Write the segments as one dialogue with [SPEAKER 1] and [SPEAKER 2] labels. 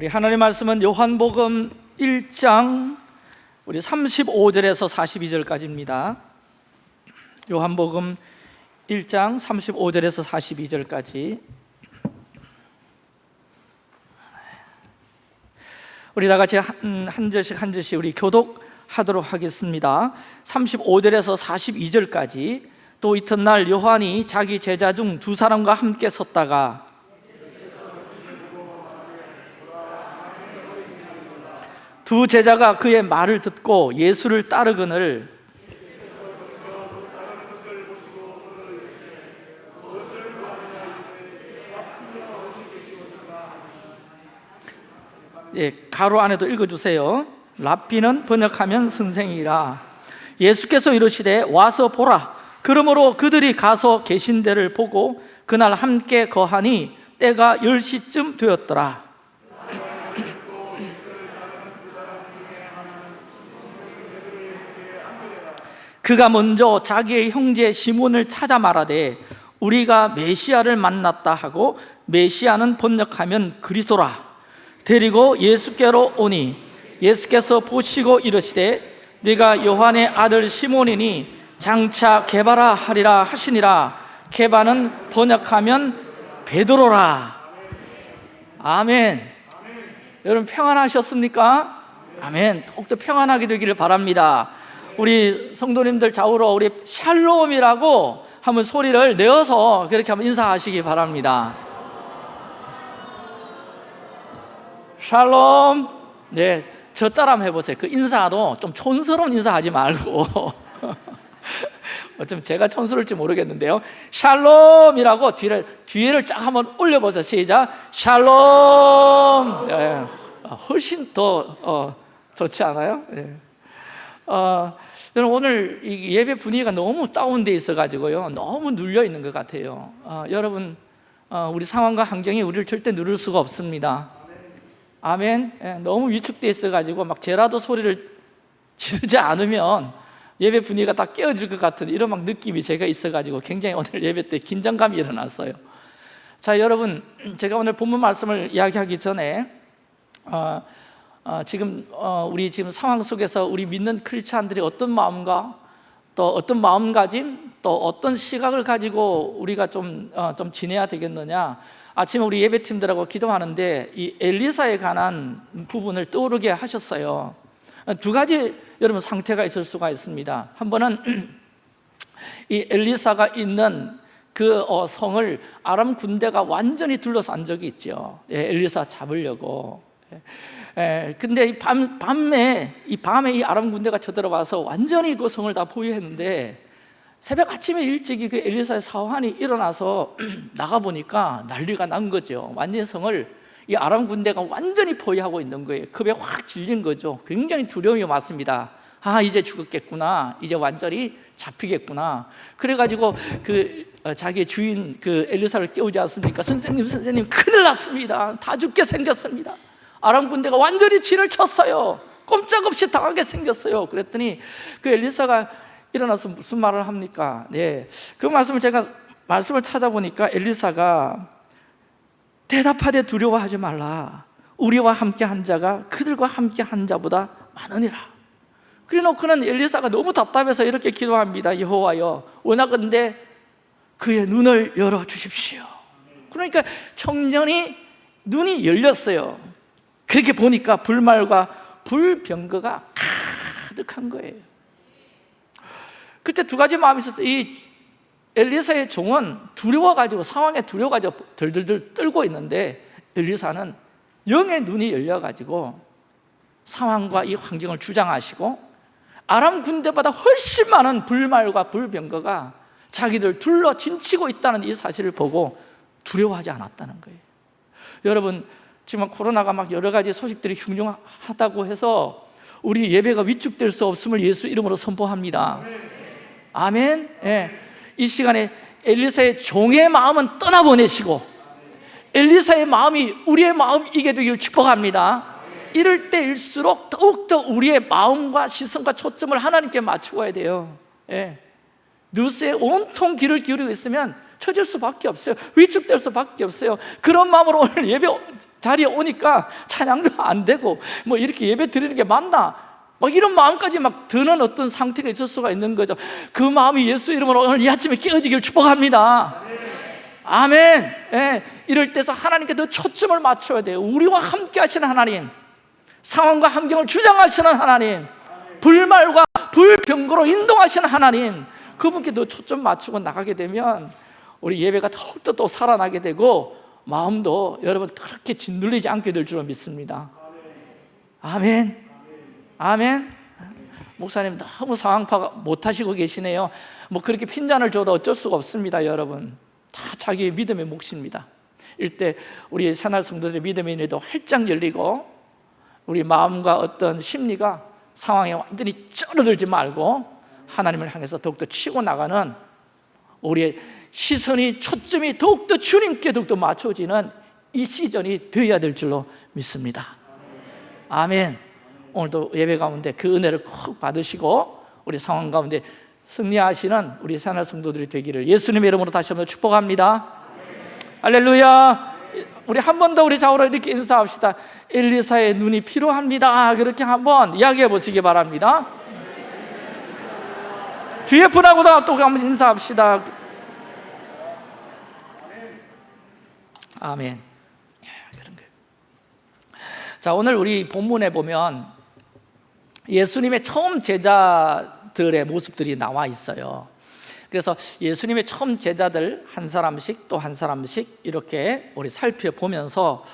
[SPEAKER 1] 우리 하나님 말씀은 요한복음 1장 우리 35절에서 42절까지입니다. 요한복음 1장 35절에서 42절까지 우리 다 같이 한, 한 절씩 한 절씩 우리 교독하도록 하겠습니다. 35절에서 42절까지 또 이튿날 요한이 자기 제자 중 두 사람과 함께 섰다가 두 제자가 그의 말을 듣고 예수를 따르거늘 예, 가로 안에도 읽어주세요. 랍비는 번역하면 선생이라. 예수께서 이르시되 와서 보라. 그러므로 그들이 가서 계신 데를 보고 그날 함께 거하니 때가 10시쯤 되었더라 그가 먼저 자기의 형제 시몬을 찾아 말하되 우리가 메시아를 만났다 하고 메시아는 번역하면 그리스도라. 데리고 예수께로 오니 예수께서 보시고 이르시되 네가 요한의 아들 시몬이니 장차 개바라 하리라 하시니라. 개바는 번역하면 베드로라. 아멘. 여러분 평안하셨습니까? 아멘. 더욱더 평안하게 되기를 바랍니다 우리 성도님들 좌우로 우리 샬롬이라고 한번 소리를 내어서 그렇게 한번 인사하시기 바랍니다. 샬롬. 네, 저 따라 한번 해보세요. 그 인사도 좀 촌스러운 인사하지 말고. 어쩜 제가 촌스러울지 모르겠는데요. 샬롬이라고 뒤를, 뒤를 쫙 한번 올려보세요. 시작. 샬롬. 네, 훨씬 더 어, 좋지 않아요? 네. 어, 여러분 오늘 예배 분위기가 너무 다운돼 있어가지고요. 너무 눌려 있는 것 같아요. 어, 여러분 어, 우리 상황과 환경이 우리를 절대 누를 수가 없습니다. 아멘. 예, 너무 위축돼 있어가지고 막 제라도 소리를 지르지 않으면 예배 분위기가 다 깨어질 것 같은 이런 막 느낌이 제가 있어가지고 굉장히 오늘 예배 때 긴장감이 일어났어요. 자 여러분 제가 오늘 본문 말씀을 이야기하기 전에 어, 어, 지금 어, 우리 지금 상황 속에서 우리 믿는 크리스찬들이 어떤 마음과 또 어떤 마음가짐 또 어떤 시각을 가지고 우리가 좀, 어, 좀 지내야 되겠느냐. 아침에 우리 예배팀들하고 기도하는데 이 엘리사에 관한 부분을 떠오르게 하셨어요. 두 가지 여러분 상태가 있을 수가 있습니다. 한 번은 이 엘리사가 있는 그 어, 성을 아람 군대가 완전히 둘러싼 적이 있죠. 예, 엘리사 잡으려고. 예. 에, 근데 이 밤, 밤에 이 밤에 이 아람 군대가 쳐들어와서 완전히 그 성을 다 포위했는데 새벽 아침에 일찍이 그 엘리사의 사환이 일어나서 나가 보니까 난리가 난 거죠. 완전 성을 이 아람 군대가 완전히 포위하고 있는 거예요. 급에 확 질린 거죠. 굉장히 두려움이 왔습니다. 아 이제 죽었겠구나. 이제 완전히 잡히겠구나. 그래가지고 그 어, 자기 주인 그 엘리사를 깨우지 않습니까? 선생님 선생님 큰일 났습니다. 다 죽게 생겼습니다. 아람 군대가 완전히 진을 쳤어요. 꼼짝없이 당하게 생겼어요. 그랬더니 그 엘리사가 일어나서 무슨 말을 합니까? 네, 그 말씀을 제가 말씀을 찾아보니까 엘리사가 대답하되 두려워하지 말라. 우리와 함께 한 자가 그들과 함께 한 자보다 많으니라. 그래 놓고는 엘리사가 너무 답답해서 이렇게 기도합니다. 여호와여 원하건대 그의 눈을 열어주십시오. 그러니까 청년이 눈이 열렸어요 그렇게 보니까 불말과 불병거가 가득한 거예요. 그때 두 가지 마음이 있었어요. 이 엘리사의 종은 두려워가지고 상황에 두려워가지고 덜덜덜 떨고 있는데 엘리사는 영의 눈이 열려가지고 상황과 이 환경을 주장하시고 아람 군대보다 훨씬 많은 불말과 불병거가 자기들 둘러 진치고 있다는 이 사실을 보고 두려워하지 않았다는 거예요. 여러분 지금 코로나가 막 여러 가지 소식들이 흉흉하다고 해서 우리 예배가 위축될 수 없음을 예수 이름으로 선포합니다. 아멘. 예. 이 시간에 엘리사의 종의 마음은 떠나보내시고 엘리사의 마음이 우리의 마음이게 되기를 축복합니다. 이럴 때일수록 더욱더 우리의 마음과 시선과 초점을 하나님께 맞추어야 돼요. 예. 뉴스에 온통 귀를 기울이고 있으면 처질 수밖에 없어요. 위축될 수밖에 없어요. 그런 마음으로 오늘 예배 자리에 오니까 찬양도 안 되고 뭐 이렇게 예배 드리는 게 맞나? 막 이런 마음까지 막 드는 어떤 상태가 있을 수가 있는 거죠. 그 마음이 예수 이름으로 오늘 이 아침에 깨어지기를 축복합니다. 아멘. 예, 이럴 때서 하나님께 더 초점을 맞춰야 돼요. 우리와 함께 하시는 하나님 상황과 환경을 주장하시는 하나님 불말과 불병거로 인도하시는 하나님 그분께 더 초점 맞추고 나가게 되면 우리 예배가 더욱더 또 살아나게 되고 마음도 여러분 그렇게 짓눌리지 않게 될 줄로 믿습니다. 아멘. 아멘. 목사님 너무 상황 파악 못하시고 계시네요. 뭐 그렇게 핀잔을 줘도 어쩔 수가 없습니다 여러분. 다 자기의 믿음의 몫입니다. 이때 우리 새날 성도들의 믿음의 인도 활짝 열리고 우리 마음과 어떤 심리가 상황에 완전히 쩔어들지 말고 하나님을 향해서 더욱더 치고 나가는 우리의 시선이 초점이 더욱더 주님께 더욱더 맞춰지는 이 시즌이 되어야 될 줄로 믿습니다. 아멘. 오늘도 예배 가운데 그 은혜를 꼭 받으시고 우리 상황 가운데 승리하시는 우리 새날 성도들이 되기를 예수님의 이름으로 다시 한번 축복합니다. 할렐루야. 우리 한 번 더 우리 좌우로 이렇게 인사합시다. 엘리사의 눈이 필요합니다. 그렇게 한번 이야기해 보시기 바랍니다 뒤에 분하고도 또 한번 인사합시다. 아멘. 그런. 자 오늘 우리 본문에 보면 예수님의 처음 제자들의 모습들이 나와 있어요. 그래서 예수님의 처음 제자들 한 사람씩 또 한 사람씩 이렇게 우리 살펴보면서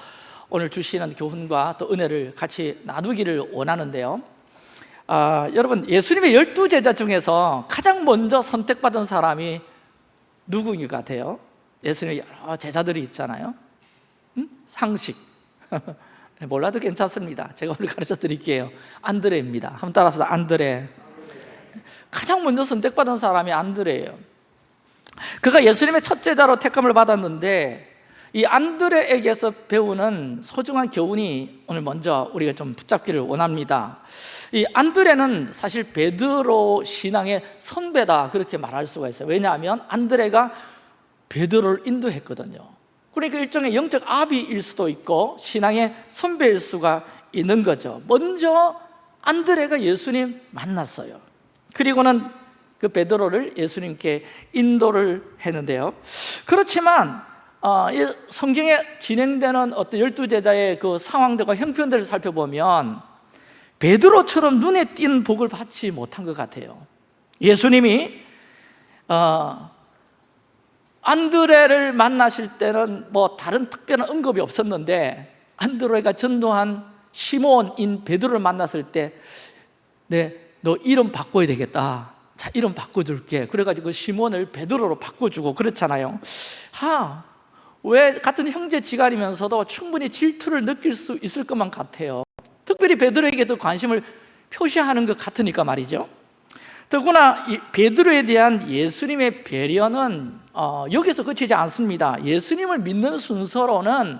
[SPEAKER 1] 오늘 주시는 교훈과 또 은혜를 같이 나누기를 원하는데요 아, 여러분 예수님의 열두 제자 중에서 가장 먼저 선택받은 사람이 누구인 것 같아요? 예수님의 여러 제자들이 있잖아요. 음? 상식. 몰라도 괜찮습니다. 제가 오늘 가르쳐 드릴게요. 안드레입니다. 한번 따라합시다. 안드레. 가장 먼저 선택받은 사람이 안드레예요. 그가 예수님의 첫 제자로 택함을 받았는데 이 안드레에게서 배우는 소중한 교훈이 오늘 먼저 우리가 좀 붙잡기를 원합니다. 이 안드레는 사실 베드로 신앙의 선배다 그렇게 말할 수가 있어요. 왜냐하면 안드레가 베드로를 인도했거든요. 그러니까 일종의 영적 아비일 수도 있고 신앙의 선배일 수가 있는 거죠. 먼저 안드레가 예수님 만났어요. 그리고는 그 베드로를 예수님께 인도를 했는데요. 그렇지만 어, 이 성경에 진행되는 어떤 열두 제자의 그 상황들과 형편들을 살펴보면 베드로처럼 눈에 띈 복을 받지 못한 것 같아요. 예수님이 어, 안드레를 만나실 때는 뭐 다른 특별한 언급이 없었는데 안드레가 전도한 시몬인 베드로를 만났을 때 네, 너 이름 바꿔야 되겠다. 자 이름 바꿔줄게. 그래가지고 시몬을 베드로로 바꿔주고 그렇잖아요. 하, 왜 같은 형제 지간이면서도 충분히 질투를 느낄 수 있을 것만 같아요. 특별히 베드로에게도 관심을 표시하는 것 같으니까 말이죠. 더구나 이 베드로에 대한 예수님의 배려는 어, 여기서 그치지 않습니다. 예수님을 믿는 순서로는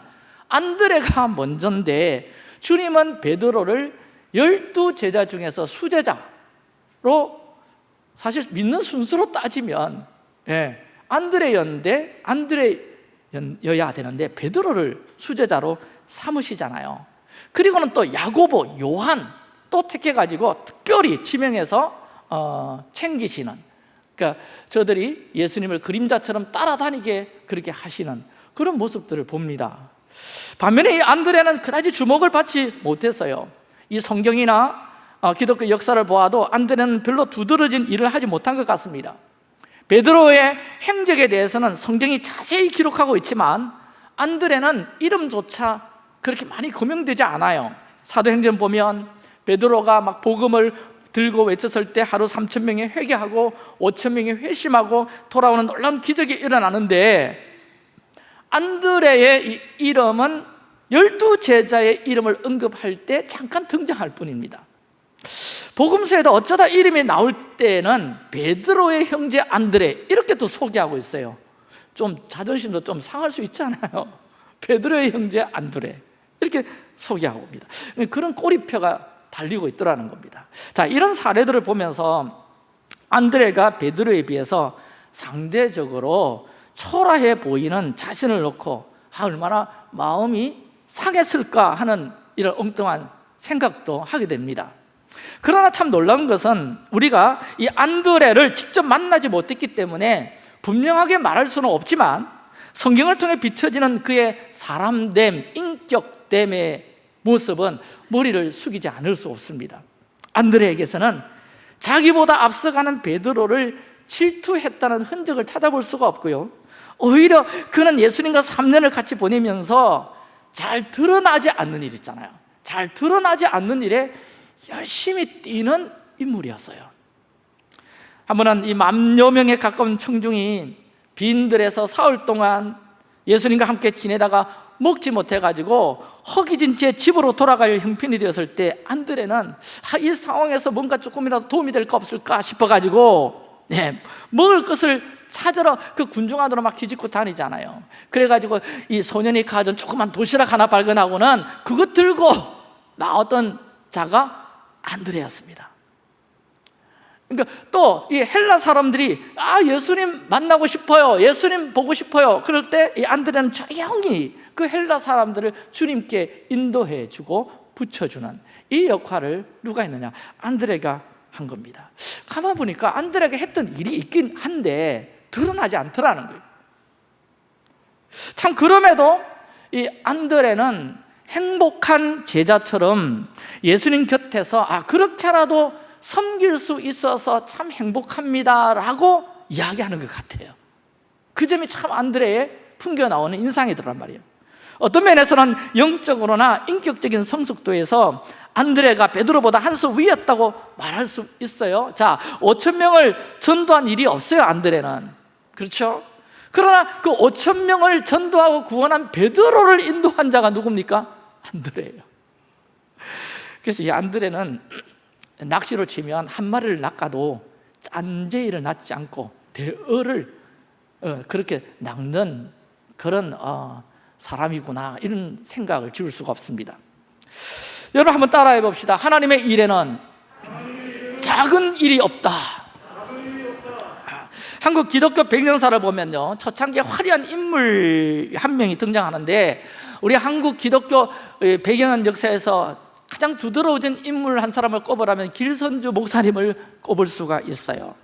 [SPEAKER 1] 안드레가 먼저인데 주님은 베드로를 열두 제자 중에서 수제자로 사실 믿는 순서로 따지면 예, 안드레였는데 안드레 여야 되는데 베드로를 수제자로 삼으시잖아요. 그리고는 또 야고보, 요한 또 택해가지고 특별히 지명해서 어, 챙기시는 그러니까 저들이 예수님을 그림자처럼 따라다니게 그렇게 하시는 그런 모습들을 봅니다. 반면에 이 안드레는 그다지 주목을 받지 못했어요. 이 성경이나 어, 기독교 역사를 보아도 안드레는 별로 두드러진 일을 하지 못한 것 같습니다 베드로의 행적에 대해서는 성경이 자세히 기록하고 있지만 안드레는 이름조차 그렇게 많이 거명되지 않아요. 사도행전 보면 베드로가 막 복음을 들고 외쳤을 때 하루 3천 명이 회개하고 5천 명이 회심하고 돌아오는 놀라운 기적이 일어나는데 안드레의 이 이름은 열두 제자의 이름을 언급할 때 잠깐 등장할 뿐입니다 복음서에도 어쩌다 이름이 나올 때는 베드로의 형제 안드레 이렇게 또 소개하고 있어요. 좀 자존심도 좀 상할 수 있잖아요. 베드로의 형제 안드레 이렇게 소개하고 옵니다. 그런 꼬리표가 달리고 있더라는 겁니다. 자 이런 사례들을 보면서 안드레가 베드로에 비해서 상대적으로 초라해 보이는 자신을 놓고 아, 얼마나 마음이 상했을까 하는 이런 엉뚱한 생각도 하게 됩니다 그러나 참 놀라운 것은 우리가 이 안드레를 직접 만나지 못했기 때문에 분명하게 말할 수는 없지만 성경을 통해 비춰지는 그의 사람됨, 인격됨의 모습은 머리를 숙이지 않을 수 없습니다. 안드레에게서는 자기보다 앞서가는 베드로를 질투했다는 흔적을 찾아볼 수가 없고요. 오히려 그는 예수님과 3년을 같이 보내면서 잘 드러나지 않는 일 있잖아요. 잘 드러나지 않는 일에 열심히 뛰는 인물이었어요. 한 번은 이 만여 명에 가까운 청중이 빈들에서 사흘 동안 예수님과 함께 지내다가 먹지 못해가지고 허기진 채 집으로 돌아갈 형편이 되었을 때 안드레는 아, 이 상황에서 뭔가 조금이라도 도움이 될 거 없을까 싶어가지고 네, 먹을 것을 찾으러 그 군중 안으로 막 뒤집고 다니잖아요. 그래가지고 이 소년이 가진 조그만 도시락 하나 발견하고는 그것 들고 나왔던 자가 안드레였습니다. 그러니까 또 이 헬라 사람들이 아 예수님 만나고 싶어요. 예수님 보고 싶어요. 그럴 때 이 안드레는 조용히 그 헬라 사람들을 주님께 인도해 주고 붙여주는 이 역할을 누가 했느냐? 안드레가 한 겁니다. 가만 보니까 안드레가 했던 일이 있긴 한데 드러나지 않더라는 거예요. 참 그럼에도 이 안드레는 행복한 제자처럼 예수님 곁에서 아 그렇게라도 섬길 수 있어서 참 행복합니다 라고 이야기하는 것 같아요 그 점이 참 안드레의 풍겨 나오는 인상이더란 말이에요 어떤 면에서는 영적으로나 인격적인 성숙도에서 안드레가 베드로보다 한 수 위였다고 말할 수 있어요 자, 5천 명을 전도한 일이 없어요 안드레는 그렇죠? 그러나 그 5천 명을 전도하고 구원한 베드로를 인도한 자가 누굽니까? 안드레예요. 그래서 이 안드레는 낚시로 치면 한 마리를 낚아도 짠제이를 낚지 않고 대어를 어, 그렇게 낚는 그런 어, 사람이구나 이런 생각을 지울 수가 없습니다. 여러분 한번 따라해 봅시다. 하나님의 일에는 작은 일이 없다 한국 기독교 백년사를 보면요 초창기에 화려한 인물 한 명이 등장하는데 우리 한국 기독교 배경한 역사에서 가장 두드러진 인물 한 사람을 꼽으라면 길선주 목사님을 꼽을 수가 있어요.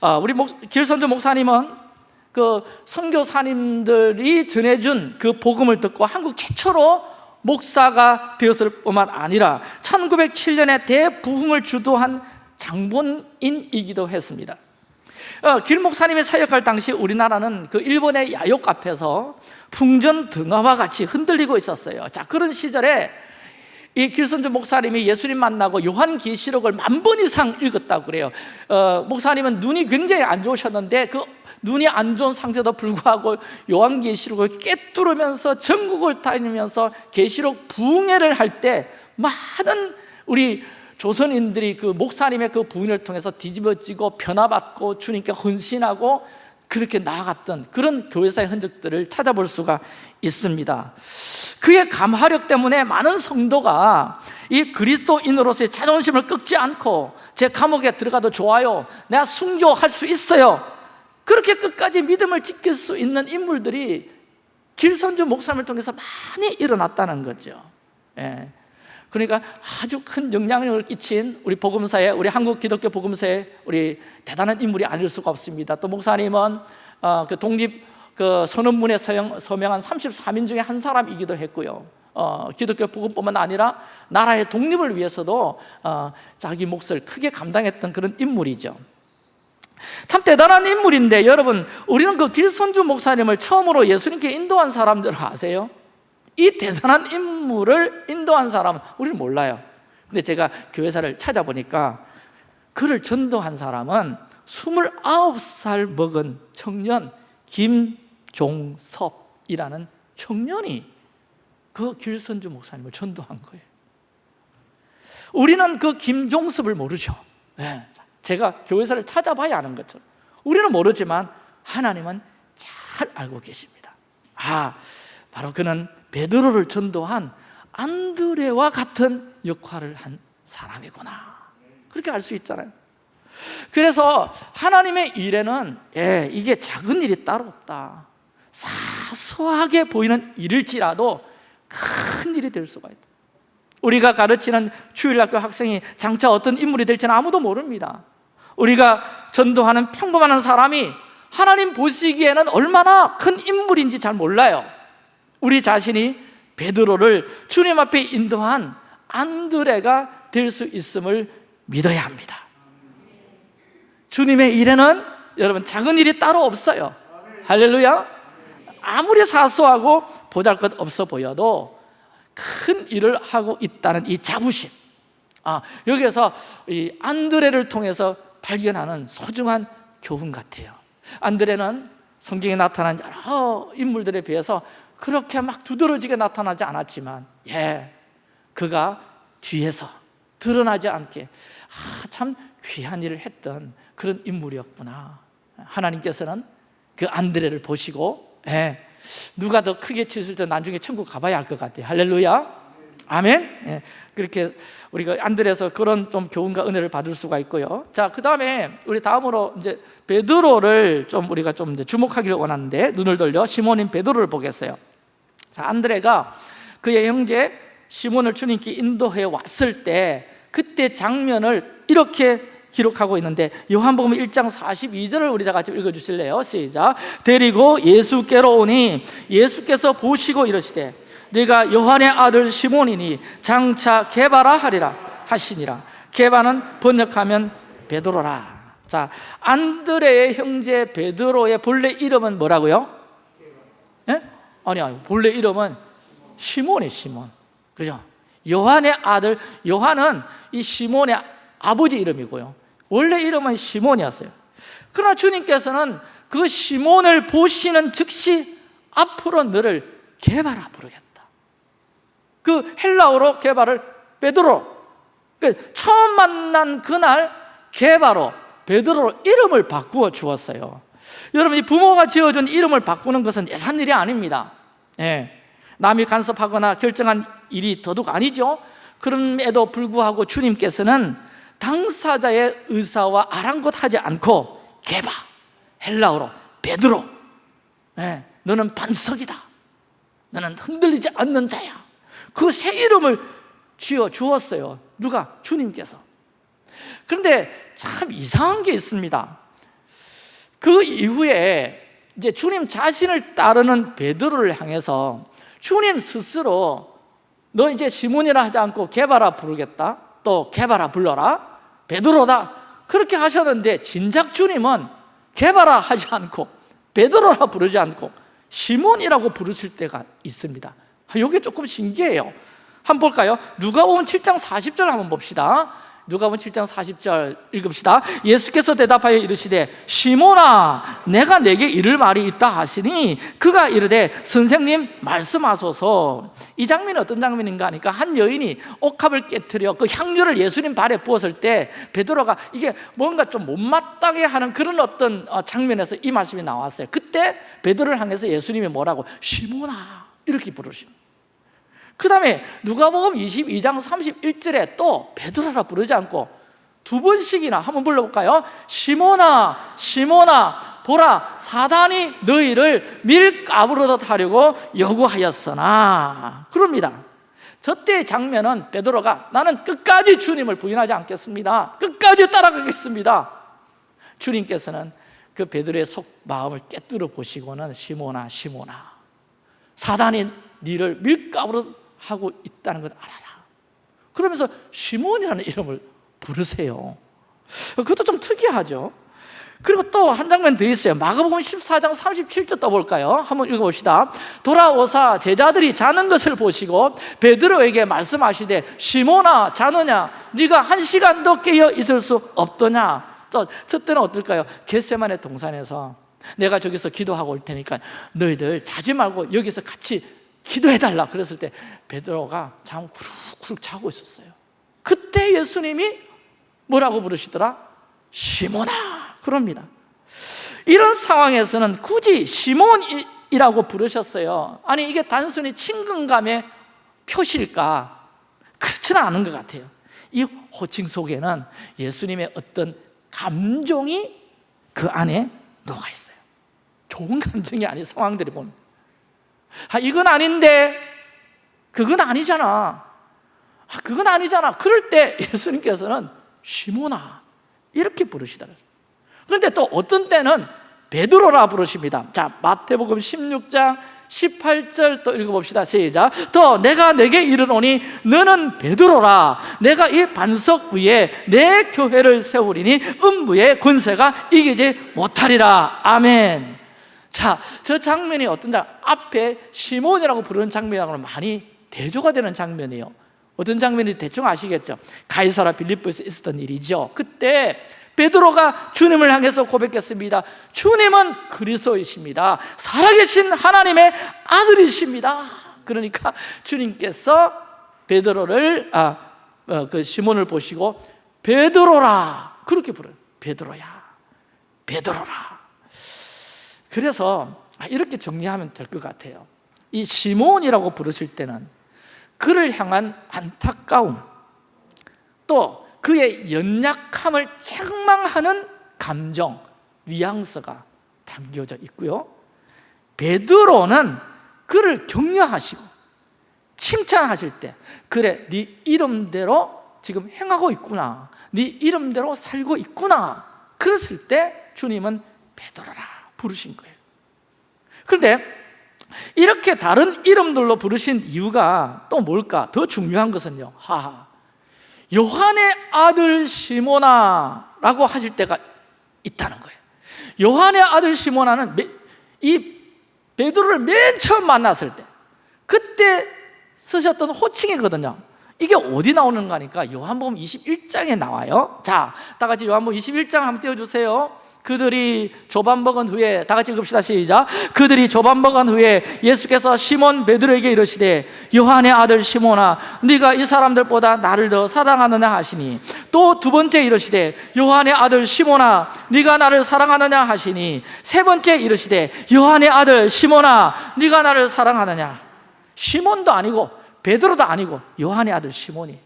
[SPEAKER 1] 어, 우리 목, 길선주 목사님은 그 선교사님들이 전해준 그 복음을 듣고 한국 최초로 목사가 되었을 뿐만 아니라 1907년에 대부흥을 주도한 장본인이기도 했습니다 어, 길 목사님이 사역할 당시 우리나라는 그 일본의 야욕 앞에서 풍전 등화와 같이 흔들리고 있었어요. 자 그런 시절에 이 길선주 목사님이 예수님 만나고 요한계시록을 만 번 이상 읽었다고 그래요. 어, 목사님은 눈이 굉장히 안 좋으셨는데 그 눈이 안 좋은 상태도 불구하고 요한계시록을 꿰뚫으면서 전국을 다니면서 계시록 부흥회를 할 때 많은 우리 조선인들이 그 목사님의 그 부흥을 통해서 뒤집어지고 변화받고 주님께 헌신하고 그렇게 나아갔던 그런 교회사의 흔적들을 찾아볼 수가 있습니다 그의 감화력 때문에 많은 성도가 이 그리스도인으로서의 자존심을 꺾지 않고 제 감옥에 들어가도 좋아요 내가 순교할 수 있어요 그렇게 끝까지 믿음을 지킬 수 있는 인물들이 길선주 목사님을 통해서 많이 일어났다는 거죠 예. 그러니까 아주 큰 영향력을 끼친 우리 복음사에 우리 한국 기독교 복음사에 우리 대단한 인물이 아닐 수가 없습니다. 또 목사님은 어, 그 독립 그 선언문에 서명 한 33인 중에 한 사람이기도 했고요. 어, 기독교 복음뿐만 아니라 나라의 독립을 위해서도 어, 자기 몫을 크게 감당했던 그런 인물이죠. 참 대단한 인물인데 여러분 우리는 그 길선주 목사님을 처음으로 예수님께 인도한 사람들 아세요? 이 대단한 인물을 인도한 사람은 우리는 몰라요. 근데 제가 교회사를 찾아보니까 그를 전도한 사람은 29살 먹은 청년 김종섭이라는 청년이 그 길선주 목사님을 전도한 거예요. 우리는 그 김종섭을 모르죠. 네. 제가 교회사를 찾아봐야 아는 것처럼. 우리는 모르지만 하나님은 잘 알고 계십니다. 아, 바로 그는 베드로를 전도한 안드레와 같은 역할을 한 사람이구나. 그렇게 알 수 있잖아요. 그래서 하나님의 일에는 예, 이게 작은 일이 따로 없다. 사소하게 보이는 일일지라도 큰 일이 될 수가 있다. 우리가 가르치는 주일학교 학생이 장차 어떤 인물이 될지는 아무도 모릅니다. 우리가 전도하는 평범한 사람이 하나님 보시기에는 얼마나 큰 인물인지 잘 몰라요 우리 자신이 베드로를 주님 앞에 인도한 안드레가 될 수 있음을 믿어야 합니다. 주님의 일에는 여러분 작은 일이 따로 없어요. 할렐루야. 아무리 사소하고 보잘것 없어 보여도 큰 일을 하고 있다는 이 자부심. 아, 여기에서 이 안드레를 통해서 발견하는 소중한 교훈 같아요. 안드레는 성경에 나타난 여러 인물들에 비해서 그렇게 막 두드러지게 나타나지 않았지만 예, 그가 뒤에서 드러나지 않게 아, 참 귀한 일을 했던 그런 인물이었구나. 하나님께서는 그 안드레를 보시고 예, 누가 더 크게 치실 때 나중에 천국 가봐야 할 것 같아요. 할렐루야. 아멘. 예, 그렇게 우리가 안드레에서 그런 좀 교훈과 은혜를 받을 수가 있고요. 자그 다음에 우리 다음으로 이제 베드로를 좀 우리가 좀 주목하기를 원하는데 눈을 돌려 시몬인 베드로를 보겠어요 자 안드레가 그의 형제 시몬을 주님께 인도해 왔을 때 그때 장면을 이렇게 기록하고 있는데 요한복음 1장 42절을 우리 다 같이 읽어주실래요? 시작 데리고 예수께로 오니 예수께서 보시고 이러시되 네가 요한의 아들 시몬이니 장차 개바라 하리라 하시니라 개바는 번역하면 베드로라 자 안드레의 형제 베드로의 본래 이름은 뭐라고요? 예? 아니 아니 본래 이름은 시몬이 시몬. 그죠? 요한의 아들 요한은 이 시몬의 아버지 이름이고요. 원래 이름은 시몬이었어요. 그러나 주님께서는 그 시몬을 보시는 즉시 앞으로 너를 개바라 부르겠다. 그 헬라어로 개바를 베드로. 그 처음 만난 그날 개바로 베드로로 이름을 바꾸어 주었어요. 여러분 이 부모가 지어준 이름을 바꾸는 것은 예산 일이 아닙니다 예. 남이 간섭하거나 결정한 일이 더더욱 아니죠. 그럼에도 불구하고 주님께서는 당사자의 의사와 아랑곳하지 않고 개바 헬라어로 베드로 예, 너는 반석이다. 너는 흔들리지 않는 자야. 그 새 이름을 지어 주었어요. 누가? 주님께서. 그런데 참 이상한 게 있습니다. 그 이후에 이제 주님 자신을 따르는 베드로를 향해서 주님 스스로 너 이제 시몬이라 하지 않고 개바라 부르겠다. 또 개바라 불러라. 베드로다. 그렇게 하셨는데 진작 주님은 개바라 하지 않고 베드로라 부르지 않고 시몬이라고 부르실 때가 있습니다. 이게 아, 조금 신기해요. 한번 볼까요? 누가복음 7장 40절 한번 봅시다 누가복음 7장 40절 읽읍시다. 예수께서 대답하여 이르시되 시몬아 내가 내게 이를 말이 있다 하시니 그가 이르되 선생님 말씀하소서. 이 장면이 어떤 장면인가 하니까 한 여인이 옥합을 깨뜨려 그 향유를 예수님 발에 부었을 때 베드로가 이게 뭔가 좀 못마땅해 하는 그런 어떤 어, 장면에서 이 말씀이 나왔어요. 그때 베드로를 향해서 예수님이 뭐라고? 시몬아! 이렇게 부르십니다 그 다음에 누가복음 22장 31절에 또 베드로라 부르지 않고 두 번씩이나 한번 불러볼까요? 시모나 시모나 보라 사단이 너희를 밀가부르다 하려고 요구하였으나. 그럽니다. 저때의 장면은 베드로가 나는 끝까지 주님을 부인하지 않겠습니다. 끝까지 따라가겠습니다. 주님께서는 그 베드로의 속 마음을 깨뜨려 보시고는 시모나 시모나 사단이 너를 밀가부르 하고 있다는 걸 알아라. 그러면서 시몬이라는 이름을 부르세요. 그것도 좀 특이하죠. 그리고 또 한 장면 더 있어요. 마가복음 14장 37절 떠볼까요? 한번 읽어봅시다. 돌아오사 제자들이 자는 것을 보시고 베드로에게 말씀하시되 시몬아 자느냐? 네가 한 시간도 깨어 있을 수 없더냐? 저, 저 때는 어떨까요? 겟세만의 동산에서 내가 저기서 기도하고 올 테니까 너희들 자지 말고 여기서 같이 기도해달라 그랬을 때 베드로가 잠 쿠룩쿠룩 자고 있었어요. 그때 예수님이 뭐라고 부르시더라? 시몬아! 그럽니다. 이런 상황에서는 굳이 시몬이라고 부르셨어요. 아니 이게 단순히 친근감의 표시일까? 그렇지는 않은 것 같아요. 이 호칭 속에는 예수님의 어떤 감정이 그 안에 녹아 있어요. 좋은 감정이 아닌 상황들이 보면 아, 이건 아닌데. 그건 아니잖아. 아, 그건 아니잖아. 그럴 때 예수님께서는 시모나 이렇게 부르시더라고요 그런데 또 어떤 때는 베드로라 부르십니다. 자 마태복음 16장 18절 또 읽어봅시다. 시작. 또 내가 내게 이르노니 너는 베드로라. 내가 이 반석 위에 내 교회를 세우리니 음부의 군세가 이기지 못하리라. 아멘 자, 저 장면이 어떤 장 앞에 시몬이라고 부르는 장면하고는 많이 대조가 되는 장면이에요. 어떤 장면인지 대충 아시겠죠? 가이사라 빌립보에서 있었던 일이죠. 그때 베드로가 주님을 향해서 고백했습니다. 주님은 그리스도이십니다. 살아계신 하나님의 아들이십니다. 그러니까 주님께서 베드로를 아, 어, 그 시몬을 보시고 베드로라 그렇게 부르요 베드로야 베드로라 그래서 이렇게 정리하면 될 것 같아요. 이 시몬이라고 부르실 때는 그를 향한 안타까움 또 그의 연약함을 책망하는 감정, 뉘앙스가 담겨져 있고요. 베드로는 그를 격려하시고 칭찬하실 때 그래 네 이름대로 지금 행하고 있구나 네 이름대로 살고 있구나 그랬을 때 주님은 베드로라 부르신 거예요. 그런데 이렇게 다른 이름들로 부르신 이유가 또 뭘까? 더 중요한 것은요. 하하. 요한의 아들 시모나 라고 하실 때가 있다는 거예요. 요한의 아들 시모나는 이 베드로를 맨 처음 만났을 때 그때 쓰셨던 호칭이거든요. 이게 어디 나오는가 하니까 요한복음 21장에 나와요. 자, 다 같이 요한복음 21장 한번 띄워주세요 그들이 조반 먹은 후에 다 같이 읽읍시다 시작. 그들이 조반 먹은 후에 예수께서 시몬 베드로에게 이르시되 요한의 아들 시몬아 네가 이 사람들보다 나를 더 사랑하느냐 하시니. 또 두 번째 이르시되 요한의 아들 시몬아 네가 나를 사랑하느냐 하시니. 세 번째 이르시되 요한의 아들 시몬아 네가 나를 사랑하느냐. 시몬도 아니고 베드로도 아니고 요한의 아들 시몬이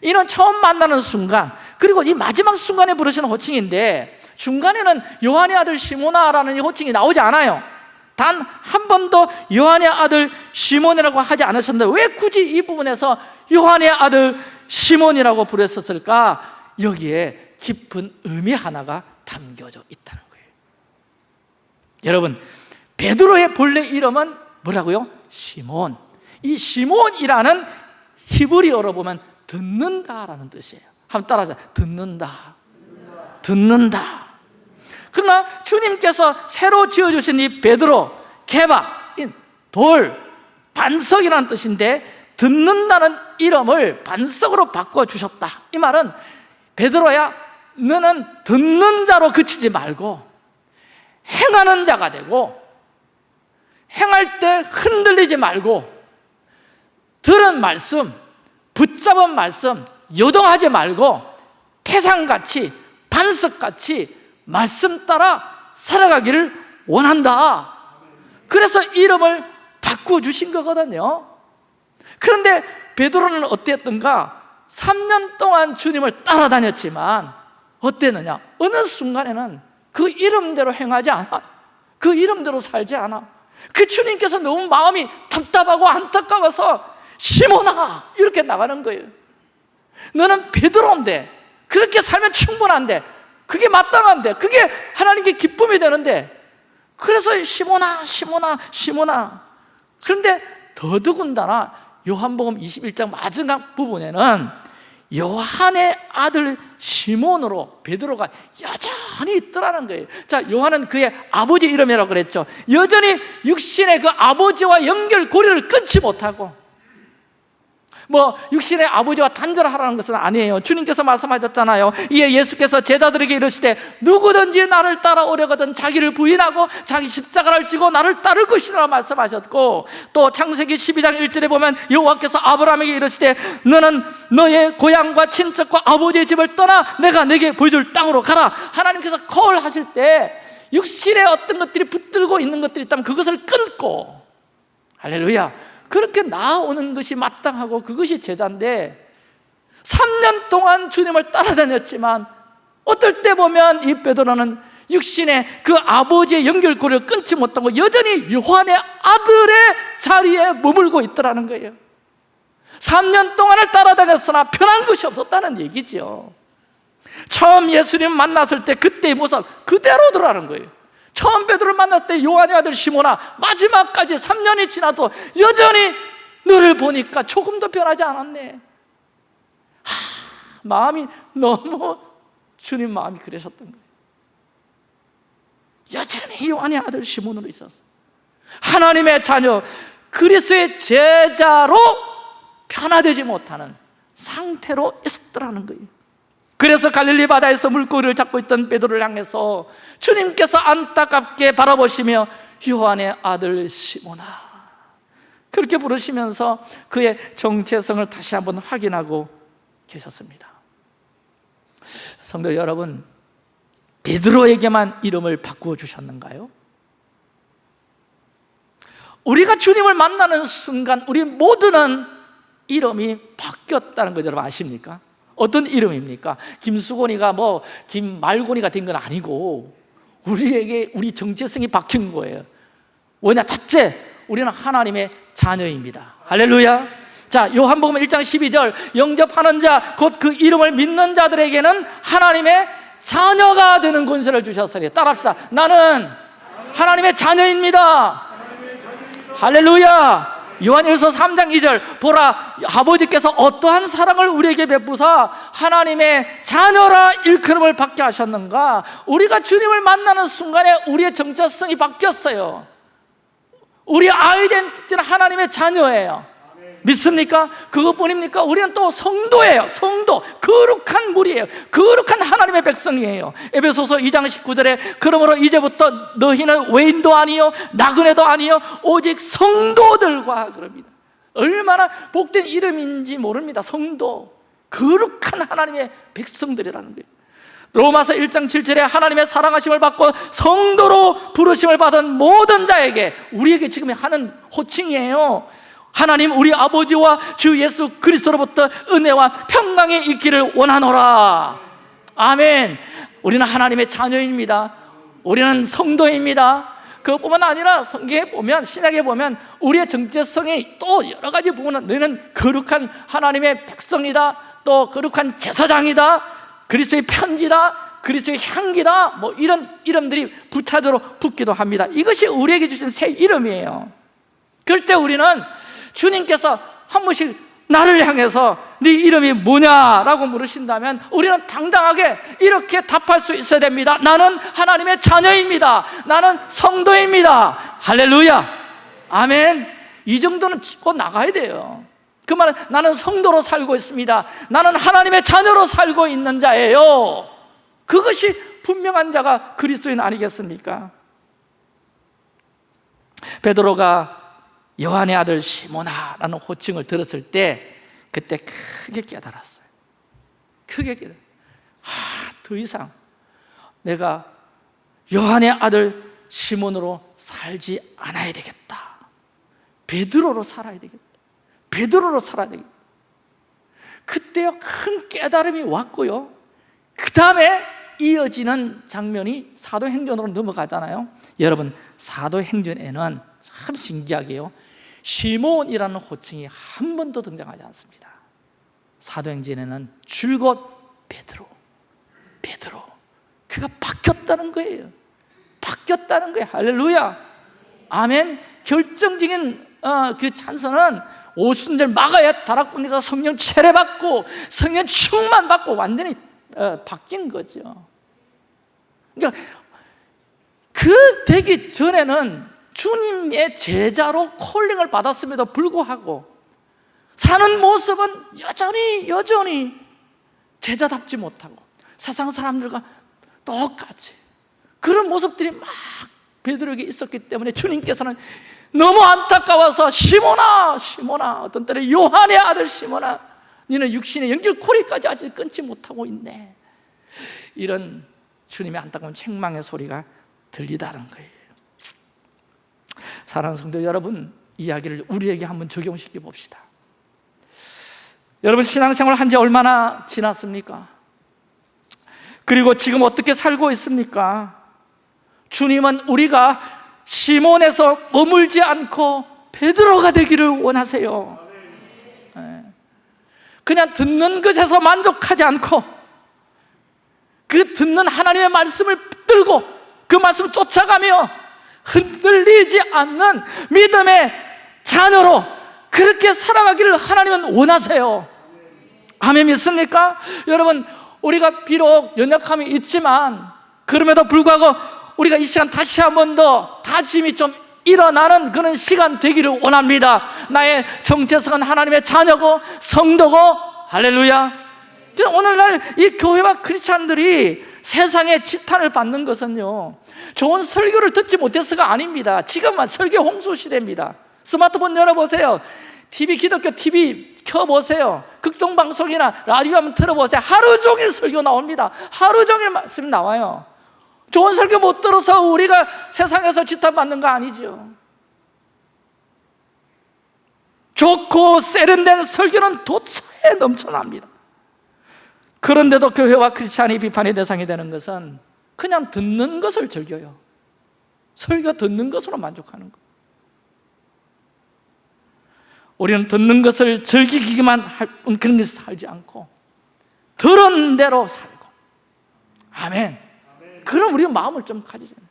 [SPEAKER 1] 이런 처음 만나는 순간 그리고 이 마지막 순간에 부르시는 호칭인데 중간에는 요한의 아들 시모나라는 이 호칭이 나오지 않아요 단 한 번도 요한의 아들 시몬이라고 하지 않으셨는데 왜 굳이 이 부분에서 요한의 아들 시몬이라고 부르셨을까? 여기에 깊은 의미 하나가 담겨져 있다는 거예요 여러분 베드로의 본래 이름은 뭐라고요? 시몬 이 시몬이라는 히브리어로 보면 듣는다라는 뜻이에요. 한번 따라하자. 듣는다. 듣는다. 그러나 주님께서 새로 지어주신 이 베드로, 개바, 돌, 반석이라는 뜻인데 듣는다는 이름을 반석으로 바꿔주셨다. 이 말은 베드로야 너는 듣는 자로 그치지 말고 행하는 자가 되고 행할 때 흔들리지 말고 들은 말씀, 붙잡은 말씀 요동하지 말고 태산같이 반석같이 말씀 따라 살아가기를 원한다 그래서 이름을 바꿔주신 거거든요 그런데 베드로는 어땠던가? 3년 동안 주님을 따라다녔지만 어땠느냐? 어느 순간에는 그 이름대로 행하지 않아 그 이름대로 살지 않아 그 주님께서 너무 마음이 답답하고 안타까워서 시몬아 이렇게 나가는 거예요. 너는 베드로인데 그렇게 살면 충분한데 그게 마땅한데 그게 하나님께 기쁨이 되는데 그래서 시모나 시모나 시모나. 그런데 더더군다나 요한복음 21장 마지막 부분에는 요한의 아들 시몬으로 베드로가 여전히 있더라는 거예요. 자 요한은 그의 아버지 이름이라고 그랬죠. 여전히 육신의 그 아버지와 연결고리를 끊지 못하고 뭐 육신의 아버지와 단절하라는 것은 아니에요. 주님께서 말씀하셨잖아요. 이에 예수께서 제자들에게 이르시되 누구든지 나를 따라오려거든 자기를 부인하고 자기 십자가를 지고 나를 따를 것이라 말씀하셨고 또 창세기 12장 1절에 보면 여호와께서 아브라함에게 이르시되 너는 너의 고향과 친척과 아버지의 집을 떠나 내가 내게 보여줄 땅으로 가라. 하나님께서 콜 하실 때 육신의 어떤 것들이 붙들고 있는 것들이 있다면 그것을 끊고 할렐루야 그렇게 나아오는 것이 마땅하고 그것이 제자인데 3년 동안 주님을 따라다녔지만 어떨 때 보면 이 베드로는 육신의 그 아버지의 연결고리를 끊지 못하고 여전히 요한의 아들의 자리에 머물고 있더라는 거예요. 3년 동안을 따라다녔으나 변한 것이 없었다는 얘기죠. 처음 예수님 만났을 때 그때의 모습 그대로더라는 거예요 처음 베드로를 만났을 때 요한의 아들 시모나 마지막까지 3년이 지나도 여전히 너를 보니까 조금도 변하지 않았네. 하, 마음이 너무 주님 마음이 그러셨던 거예요. 여전히 요한의 아들 시몬으로 있었어 하나님의 자녀 그리스의 제자로 변화되지 못하는 상태로 있었더라는 거예요 그래서 갈릴리 바다에서 물고기를 잡고 있던 베드로를 향해서 주님께서 안타깝게 바라보시며 요한의 아들 시모나 그렇게 부르시면서 그의 정체성을 다시 한번 확인하고 계셨습니다 성도 여러분 베드로에게만 이름을 바꾸어 주셨는가요? 우리가 주님을 만나는 순간 우리 모두는 이름이 바뀌었다는 거 여러분 아십니까? 어떤 이름입니까? 김수곤이가 뭐 김말곤이가 된 건 아니고 우리에게 우리 정체성이 바뀐 거예요. 왜냐? 첫째, 우리는 하나님의 자녀입니다. 할렐루야. 자, 요한복음 1장 12절. 영접하는 자, 곧 그 이름을 믿는 자들에게는 하나님의 자녀가 되는 권세를 주셨으니 따라합시다. 나는 하나님의 자녀입니다. 할렐루야 요한일서 3장 2절 보라 아버지께서 어떠한 사랑을 우리에게 베푸사 하나님의 자녀라 일컬음을 받게 하셨는가? 우리가 주님을 만나는 순간에 우리의 정체성이 바뀌었어요. 우리 아이덴티티는 하나님의 자녀예요 믿습니까? 그것뿐입니까? 우리는 또 성도예요. 성도, 거룩한 무리예요. 거룩한 하나님의 백성이에요. 에베소서 2장 19절에 그러므로 이제부터 너희는 외인도 아니요 나그네도 아니요 오직 성도들과 그럽니다. 얼마나 복된 이름인지 모릅니다. 성도. 거룩한 하나님의 백성들이라는 거예요. 로마서 1장 7절에 하나님의 사랑하심을 받고 성도로 부르심을 받은 모든 자에게 우리에게 지금 하는 호칭이에요 하나님 우리 아버지와 주 예수 그리스도로부터 은혜와 평강이 있기를 원하노라. 아멘. 우리는 하나님의 자녀입니다. 우리는 성도입니다. 그것뿐만 아니라 성경에 보면 신약에 보면 우리의 정체성이 또 여러 가지 부분은 너희는 거룩한 하나님의 백성이다. 또 거룩한 제사장이다. 그리스도의 편지다. 그리스도의 향기다. 뭐 이런 이름들이 부차적으로 붙기도 합니다. 이것이 우리에게 주신 새 이름이에요. 그럴 때 우리는 주님께서 한 번씩 나를 향해서 네 이름이 뭐냐라고 물으신다면 우리는 당당하게 이렇게 답할 수 있어야 됩니다. 나는 하나님의 자녀입니다. 나는 성도입니다. 할렐루야. 아멘. 이 정도는 짚고 나가야 돼요. 그 말은 나는 성도로 살고 있습니다. 나는 하나님의 자녀로 살고 있는 자예요. 그것이 분명한 자가 그리스도인 아니겠습니까? 베드로가 요한의 아들 시모나라는 호칭을 들었을 때 그때 크게 깨달았어요. 크게 깨달았어요. 아, 더 이상 내가 요한의 아들 시몬으로 살지 않아야 되겠다. 베드로로 살아야 되겠다. 베드로로 살아야 되겠다. 그때요 큰 깨달음이 왔고요. 그 다음에 이어지는 장면이 사도행전으로 넘어가잖아요. 여러분 사도행전에는 참 신기하게요 시몬이라는 호칭이 한 번도 등장하지 않습니다. 사도행전에는 줄곧 베드로 베드로. 그가 바뀌었다는 거예요. 바뀌었다는 거예요. 할렐루야. 아멘. 결정적인 어, 그 찬선은 오순절 마가야 다락방에서 성령 체례받고 성령 충만 받고 완전히 어, 바뀐 거죠. 그러니까 그 되기 전에는 주님의 제자로 콜링을 받았음에도 불구하고 사는 모습은 여전히 여전히 제자답지 못하고 세상 사람들과 똑같이 그런 모습들이 막 베드로에게 있었기 때문에 주님께서는 너무 안타까워서 시모나 시모나 어떤 때는 요한의 아들 시모나 너는 육신의 연결고리까지 아직 끊지 못하고 있네. 이런 주님의 안타까운 책망의 소리가 들리다는 거예요 사랑하는 성도 여러분 이야기를 우리에게 한번 적용시켜 봅시다 여러분 신앙생활 한 지 얼마나 지났습니까? 그리고 지금 어떻게 살고 있습니까? 주님은 우리가 시몬에서 머물지 않고 베드로가 되기를 원하세요 네. 그냥 듣는 것에서 만족하지 않고 그 듣는 하나님의 말씀을 붙들고 그 말씀을 쫓아가며 흔들리지 않는 믿음의 자녀로 그렇게 살아가기를 하나님은 원하세요. 아멘 믿습니까? 여러분 우리가 비록 연약함이 있지만 그럼에도 불구하고 우리가 이 시간 다시 한 번 더 다짐이 좀 일어나는 그런 시간 되기를 원합니다. 나의 정체성은 하나님의 자녀고 성도고 할렐루야. 오늘날 이 교회와 크리스찬들이 세상에 지탄을 받는 것은요 좋은 설교를 듣지 못해서가 아닙니다. 지금은 설교 홍수 시대입니다. 스마트폰 열어보세요. TV 기독교 TV 켜보세요. 극동방송이나 라디오 한번 틀어보세요. 하루 종일 설교 나옵니다. 하루 종일 말씀 나와요. 좋은 설교 못 들어서 우리가 세상에서 지탄받는 거 아니죠. 좋고 세련된 설교는 도처에 넘쳐납니다. 그런데도 교회와 크리스찬이 비판의 대상이 되는 것은 그냥 듣는 것을 즐겨요. 설교 듣는 것으로 만족하는 것 우리는 듣는 것을 즐기기만 할 그런 것을 살지 않고 들은 대로 살고. 아멘. 그럼 우리가 마음을 좀 가지잖아요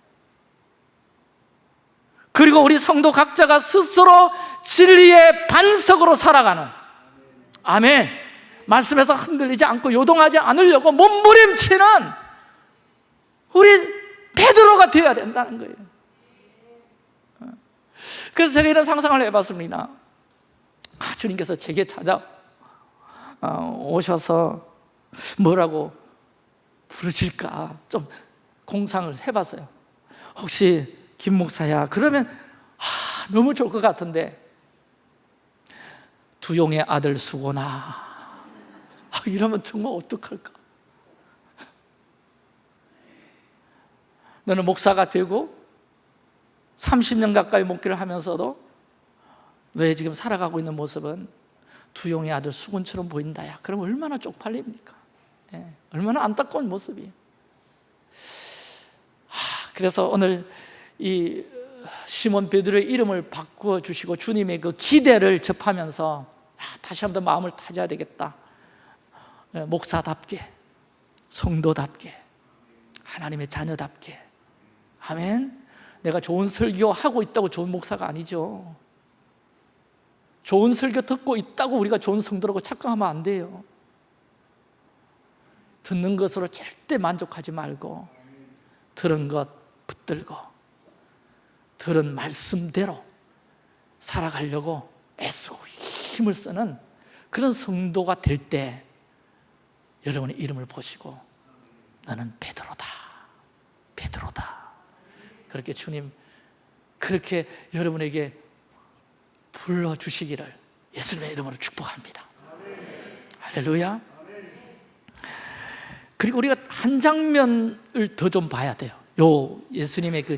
[SPEAKER 1] 그리고 우리 성도 각자가 스스로 진리의 반석으로 살아가는. 아멘. 말씀에서 흔들리지 않고 요동하지 않으려고 몸부림치는 우리 베드로가 되어야 된다는 거예요. 어. 그래서 제가 이런 상상을 해봤습니다. 아, 주님께서 제게 찾아 어, 오셔서 뭐라고 부르실까 좀 공상을 해봤어요. 혹시 김 목사야? 그러면 아, 너무 좋을 것 같은데. 두용의 아들 수고나. 아, 이러면 정말 어떡할까 너는 목사가 되고 30년 가까이 목기를 하면서도 왜 지금 살아가고 있는 모습은 두용의 아들 수군처럼 보인다 야? 그럼 얼마나 쪽팔립니까? 예, 얼마나 안타까운 모습이에요 그래서 오늘 이 시몬 베드로의 이름을 바꾸어 주시고 주님의 그 기대를 접하면서 아, 다시 한번 마음을 다져야 되겠다. 예, 목사답게 성도답게 하나님의 자녀답게 아멘. 내가 좋은 설교 하고 있다고 좋은 목사가 아니죠. 좋은 설교 듣고 있다고 우리가 좋은 성도라고 착각하면 안 돼요. 듣는 것으로 절대 만족하지 말고 들은 것 붙들고 들은 말씀대로 살아가려고 애쓰고 힘을 쓰는 그런 성도가 될 때 여러분의 이름을 보시고 나는 베드로다. 베드로다 그렇게 주님 그렇게 여러분에게 불러주시기를 예수님의 이름으로 축복합니다. 할렐루야. 그리고 우리가 한 장면을 더 좀 봐야 돼요. 요 예수님의 그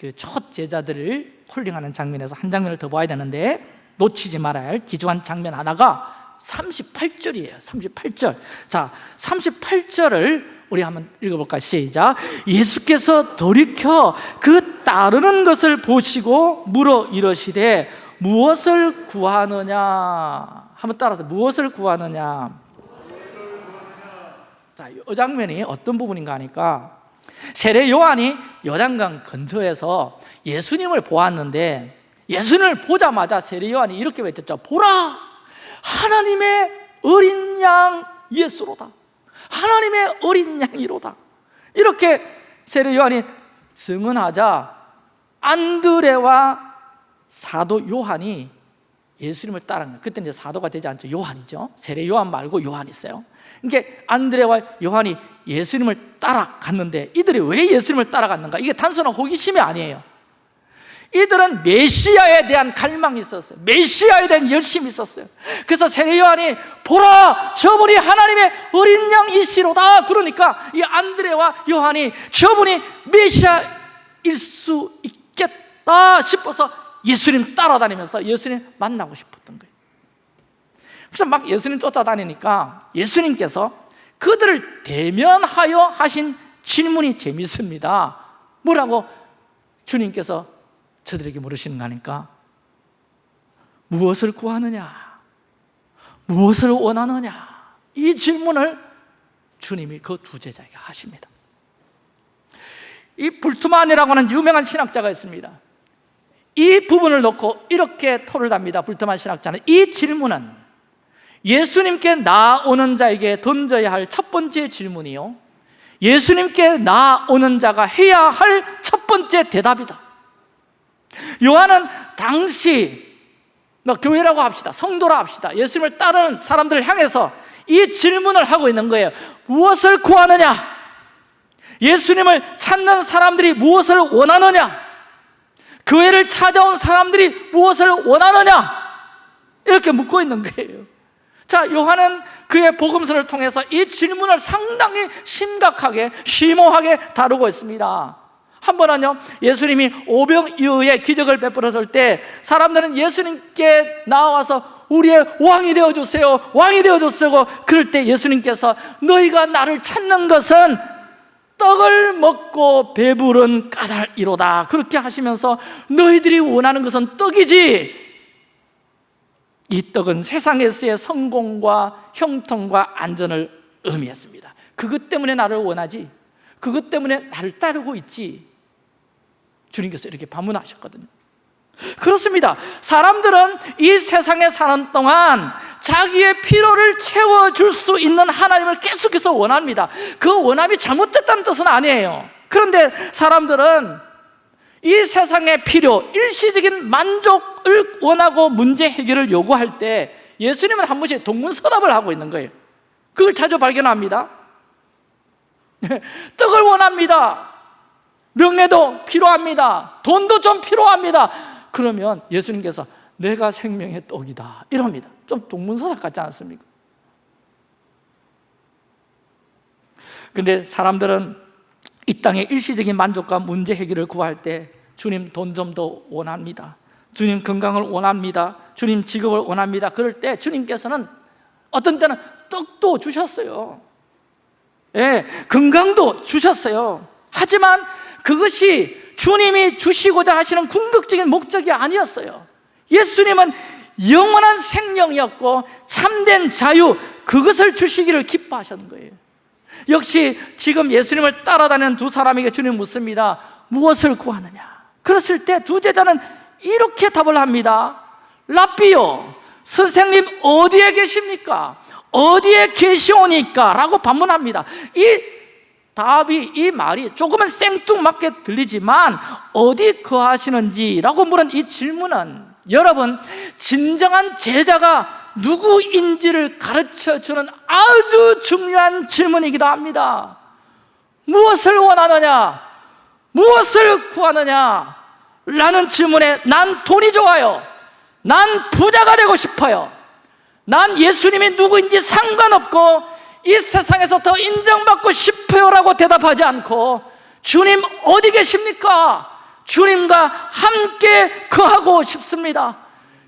[SPEAKER 1] 그첫 제자들을 콜링하는 장면에서 한 장면을 더 봐야 되는데 놓치지 말아야 할 기중한 장면 하나가 38절이에요. 38절. 자 38절을 우리 한번 읽어볼까 시작. 예수께서 돌이켜 그 따르는 것을 보시고 물어 이러시되 무엇을 구하느냐? 한번 따라서 무엇을 구하느냐? 자, 이 장면이 어떤 부분인가 하니까 세례 요한이 요단강 근처에서 예수님을 보았는데 예수님을 보자마자 세례 요한이 이렇게 외쳤죠 보라! 하나님의 어린 양 예수로다 하나님의 어린 양이로다. 이렇게 세례 요한이 증언하자 안드레와 사도 요한이 예수님을 따라간 거예요. 그때 이제 사도가 되지 않죠. 요한이죠. 세례 요한 말고 요한 있어요. 그러니까 안드레와 요한이 예수님을 따라갔는데 이들이 왜 예수님을 따라갔는가? 이게 단순한 호기심이 아니에요 이들은 메시아에 대한 갈망이 있었어요. 메시아에 대한 열심이 있었어요. 그래서 세례 요한이 보라 저분이 하나님의 어린 양이시로다. 그러니까 이 안드레와 요한이 저분이 메시아일 수 있겠다 싶어서 예수님 따라다니면서 예수님 만나고 싶었던 거예요. 그래서 막 예수님 쫓아다니니까 예수님께서 그들을 대면하여 하신 질문이 재밌습니다. 뭐라고 주님께서 저들에게 물으시는 거 아닙니까? 무엇을 구하느냐? 무엇을 원하느냐? 이 질문을 주님이 그 두 제자에게 하십니다 이 불투만이라고 하는 유명한 신학자가 있습니다 이 부분을 놓고 이렇게 토를 답니다 불투만 신학자는 이 질문은 예수님께 나오는 자에게 던져야 할 첫 번째 질문이요 예수님께 나오는 자가 해야 할 첫 번째 대답이다 요한은 당시 뭐 교회라고 합시다 성도라 합시다 예수님을 따르는 사람들을 향해서 이 질문을 하고 있는 거예요 무엇을 구하느냐? 예수님을 찾는 사람들이 무엇을 원하느냐? 교회를 찾아온 사람들이 무엇을 원하느냐? 이렇게 묻고 있는 거예요 자, 요한은 그의 복음서를 통해서 이 질문을 상당히 심각하게, 심오하게 다루고 있습니다 한 번은요 예수님이 오병이어의 기적을 베풀었을 때 사람들은 예수님께 나와서 우리의 왕이 되어주세요 왕이 되어주세요 그럴 때 예수님께서 너희가 나를 찾는 것은 떡을 먹고 배부른 까닭이로다. 그렇게 하시면서 너희들이 원하는 것은 떡이지. 이 떡은 세상에서의 성공과 형통과 안전을 의미했습니다. 그것 때문에 나를 원하지 그것 때문에 나를 따르고 있지 주님께서 이렇게 반문하셨거든요. 그렇습니다. 사람들은 이 세상에 사는 동안 자기의 필요를 채워줄 수 있는 하나님을 계속해서 원합니다. 그 원함이 잘못됐다는 뜻은 아니에요. 그런데 사람들은 이 세상의 필요, 일시적인 만족을 원하고 문제 해결을 요구할 때 예수님은 한 번씩 동문서답을 하고 있는 거예요. 그걸 자주 발견합니다. 떡을 원합니다 명예도 필요합니다. 돈도 좀 필요합니다. 그러면 예수님께서 내가 생명의 떡이다. 이럽니다. 좀 동문서답 같지 않습니까? 근데 사람들은 이 땅의 일시적인 만족과 문제 해결을 구할 때 주님 돈 좀 더 원합니다. 주님 건강을 원합니다. 주님 직업을 원합니다. 그럴 때 주님께서는 어떤 때는 떡도 주셨어요. 예, 건강도 주셨어요. 하지만 그것이 주님이 주시고자 하시는 궁극적인 목적이 아니었어요. 예수님은 영원한 생명이었고 참된 자유 그것을 주시기를 기뻐하셨는 거예요. 역시 지금 예수님을 따라다니는 두 사람에게 주님 묻습니다. 무엇을 구하느냐? 그랬을 때 두 제자는 이렇게 답을 합니다 라비요 선생님 어디에 계십니까? 어디에 계시오니까? 라고 반문합니다. 이 답이 이 말이 조금은 생뚱맞게 들리지만 어디 거하시는지라고 물은 이 질문은 여러분 진정한 제자가 누구인지를 가르쳐주는 아주 중요한 질문이기도 합니다 무엇을 원하느냐? 무엇을 구하느냐? 라는 질문에 난 돈이 좋아요 난 부자가 되고 싶어요 난 예수님이 누구인지 상관없고 이 세상에서 더 인정받고 싶어요라고 대답하지 않고 주님 어디 계십니까? 주님과 함께 거하고 싶습니다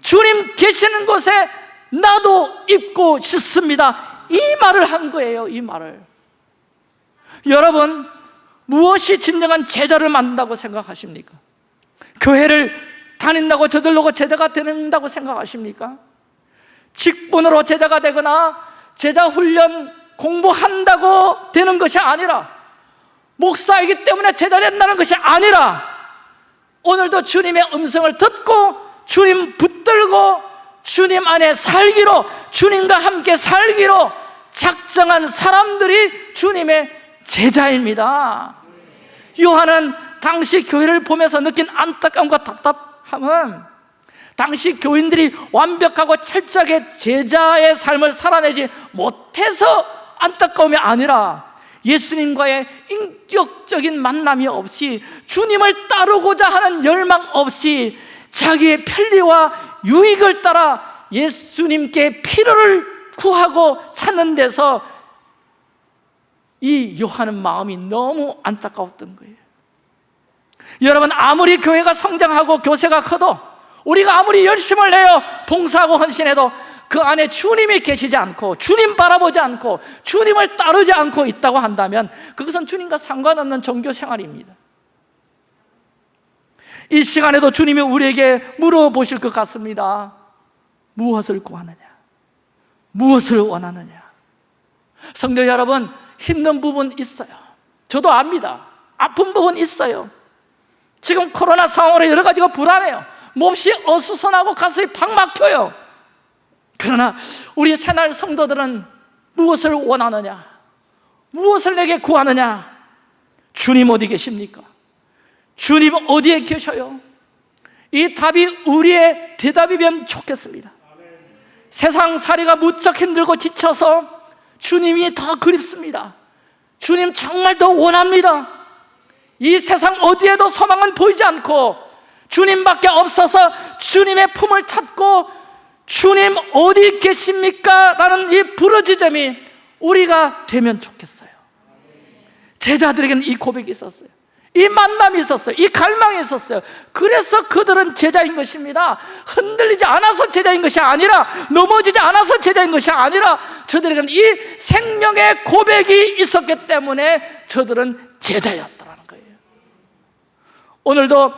[SPEAKER 1] 주님 계시는 곳에 나도 있고 싶습니다 이 말을 한 거예요 이 말을 여러분 무엇이 진정한 제자를 만든다고 생각하십니까? 교회를 다닌다고 저절로 제자가 된다고 생각하십니까? 직분으로 제자가 되거나 제자 훈련 공부한다고 되는 것이 아니라 목사이기 때문에 제자 된다는 것이 아니라 오늘도 주님의 음성을 듣고 주님 붙들고 주님 안에 살기로 주님과 함께 살기로 작정한 사람들이 주님의 제자입니다. 요한은 당시 교회를 보면서 느낀 안타까움과 답답함은 당시 교인들이 완벽하고 철저하게 제자의 삶을 살아내지 못해서 안타까움이 아니라 예수님과의 인격적인 만남이 없이 주님을 따르고자 하는 열망 없이 자기의 편리와 유익을 따라 예수님께 필요를 구하고 찾는 데서 이 요한은 마음이 너무 안타까웠던 거예요. 여러분 아무리 교회가 성장하고 교세가 커도 우리가 아무리 열심을 내어 봉사하고 헌신해도 그 안에 주님이 계시지 않고 주님 바라보지 않고 주님을 따르지 않고 있다고 한다면 그것은 주님과 상관없는 종교 생활입니다. 이 시간에도 주님이 우리에게 물어보실 것 같습니다. 무엇을 구하느냐? 무엇을 원하느냐? 성도 여러분 힘든 부분 있어요. 저도 압니다. 아픈 부분 있어요. 지금 코로나 상황으로 여러 가지가 불안해요. 몹시 어수선하고 가슴이 팍 막혀요 그러나 우리 새날 성도들은 무엇을 원하느냐? 무엇을 내게 구하느냐? 주님 어디 계십니까? 주님 어디에 계셔요? 이 답이 우리의 대답이면 좋겠습니다. 세상 살이가 무척 힘들고 지쳐서 주님이 더 그립습니다. 주님 정말 더 원합니다. 이 세상 어디에도 소망은 보이지 않고 주님밖에 없어서 주님의 품을 찾고 주님 어디 계십니까? 라는 이 부르짖음이 우리가 되면 좋겠어요. 제자들에게는 이 고백이 있었어요. 이 만남이 있었어요. 이 갈망이 있었어요. 그래서 그들은 제자인 것입니다. 흔들리지 않아서 제자인 것이 아니라 넘어지지 않아서 제자인 것이 아니라 저들에게는 이 생명의 고백이 있었기 때문에 저들은 제자였다는 거예요. 오늘도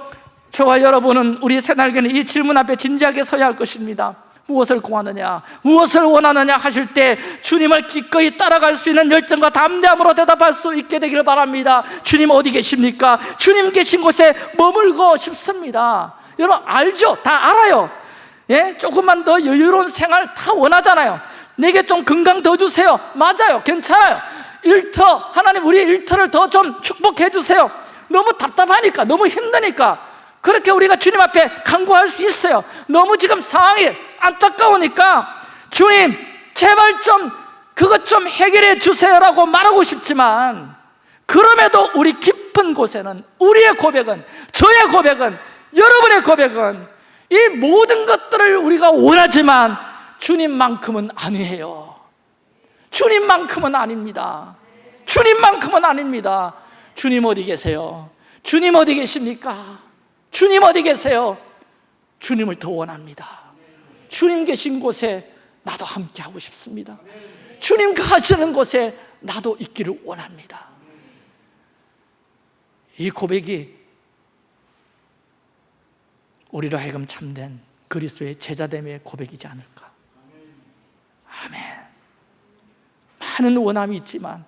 [SPEAKER 1] 저와 여러분은 우리 새날개는 이 질문 앞에 진지하게 서야 할 것입니다 무엇을 구하느냐 무엇을 원하느냐 하실 때 주님을 기꺼이 따라갈 수 있는 열정과 담대함으로 대답할 수 있게 되기를 바랍니다. 주님 어디 계십니까? 주님 계신 곳에 머물고 싶습니다. 여러분 알죠? 다 알아요. 예? 조금만 더 여유로운 생활 다 원하잖아요. 내게 좀 건강 더 주세요. 맞아요. 괜찮아요. 일터 하나님 우리 일터를 더 좀 축복해 주세요. 너무 답답하니까 너무 힘드니까 그렇게 우리가 주님 앞에 간구할 수 있어요 너무 지금 상황이 안타까우니까 주님 제발 좀 그것 좀 해결해 주세요라고 말하고 싶지만 그럼에도 우리 깊은 곳에는 우리의 고백은 저의 고백은 여러분의 고백은 이 모든 것들을 우리가 원하지만 주님만큼은 아니에요 주님만큼은 아닙니다 주님만큼은 아닙니다 주님 어디 계세요? 주님 어디 계십니까? 주님 어디 계세요? 주님을 더 원합니다. 주님 계신 곳에 나도 함께 하고 싶습니다. 주님 가시는 곳에 나도 있기를 원합니다. 이 고백이 우리로 하여금 참된 그리스도의 제자됨의 고백이지 않을까? 아멘. 많은 원함이 있지만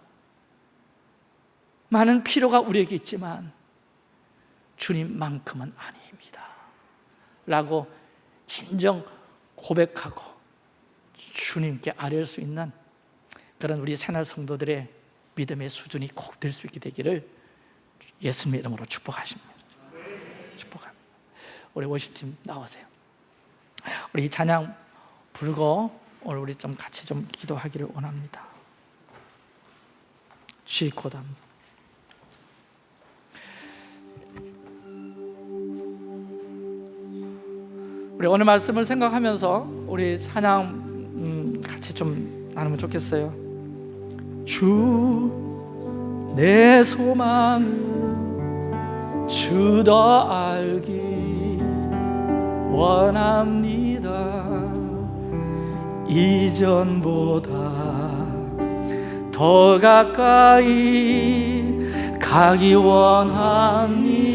[SPEAKER 1] 많은 필요가 우리에게 있지만 주님만큼은 아닙니다. 라고 진정 고백하고 주님께 아뢰을 수 있는 그런 우리 새날 성도들의 믿음의 수준이 꼭 될 수 있게 되기를 예수님의 이름으로 축복하십니다. 축복합니다. 우리 워십팀 나오세요. 우리 찬양 불고 오늘 우리 좀 같이 좀 기도하기를 원합니다. 쉬코담 우리 오늘 말씀을 생각하면서 우리 찬양 음, 같이 좀 나누면 좋겠어요. 주 내 소망은 주 더 알기 원합니다. 이전보다 더 가까이 가기 원합니다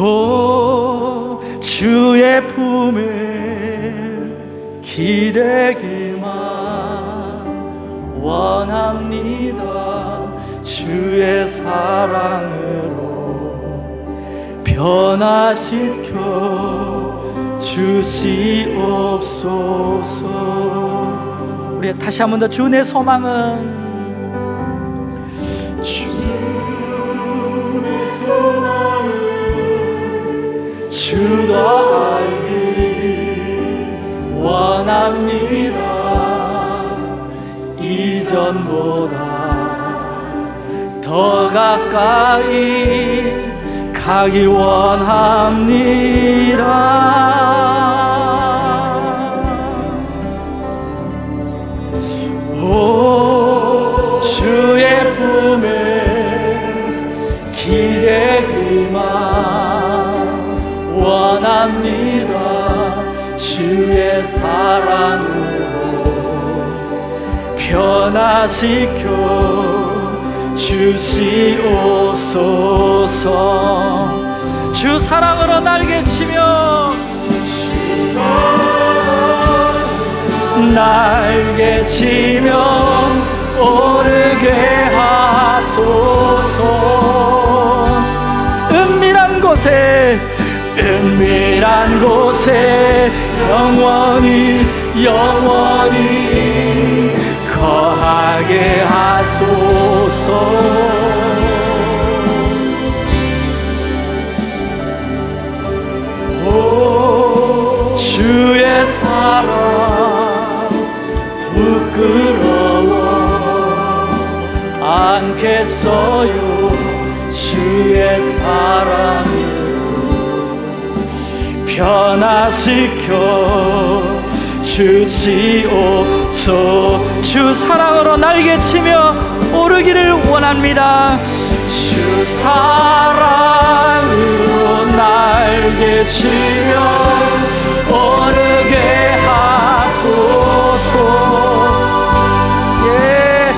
[SPEAKER 1] 오 주의 품에 기대기만 원합니다. 주의 사랑으로 변화시켜 주시옵소서. 우리 다시 한 번 더 주의 소망은 이전보다 더 가까이 가기 원합니다. 오 주의 품에 기대기만 원합니다. 주의 사랑으로 변화시켜 주시옵소서. 주 사랑으로 날개 치며 날개 치며 오르게 하소서. 은밀한 곳에 은밀한 곳에 영원히 영원히 거하게 하소서. 오, 주의 사랑 부끄러워. 않겠어요 주의 사랑을. 변화시켜 주시옵소. 주 사랑으로 날개치며 오르기를 원합니다. 주 사랑으로 날개치며 오르게 하소서. 예.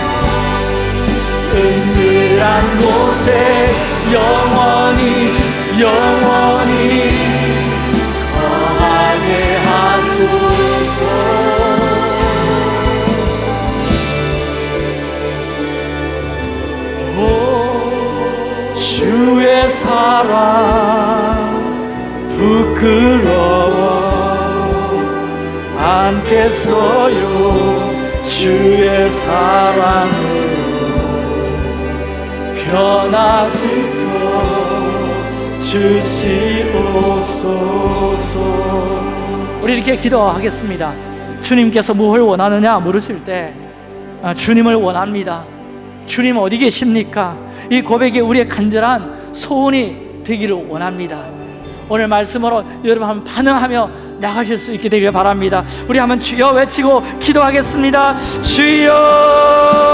[SPEAKER 1] 은밀한 곳에 영원히 영원히 주의 사랑 부끄러워 않겠어요. 주의 사랑을 변화시켜 주시옵소서. 우리 이렇게 기도하겠습니다. 주님께서 무엇을 원하느냐 물으실 때 아, 주님을 원합니다. 주님 어디 계십니까? 이 고백이 우리의 간절한 소원이 되기를 원합니다. 오늘 말씀으로 여러분 한번 반응하며 나가실 수 있게 되길 바랍니다. 우리 한번 주여 외치고 기도하겠습니다. 주여